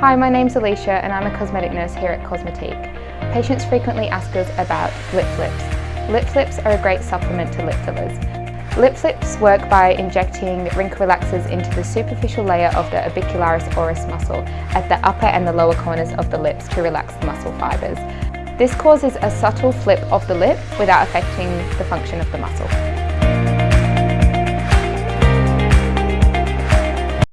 Hi, my name's Alicia and I'm a cosmetic nurse here at Cosmetique. Patients frequently ask us about lip flips. Lip flips are a great supplement to lip fillers. Lip flips work by injecting wrinkle relaxers into the superficial layer of the orbicularis oris muscle at the upper and the lower corners of the lips to relax the muscle fibres. This causes a subtle flip of the lip without affecting the function of the muscle.